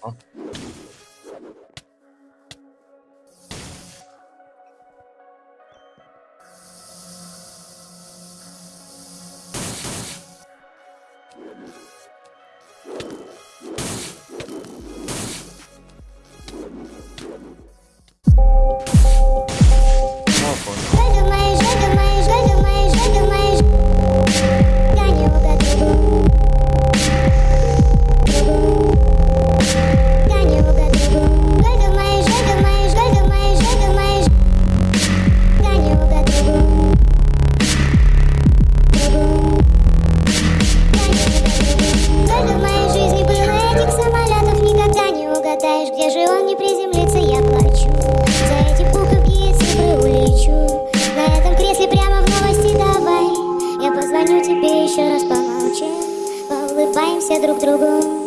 好。Друг другу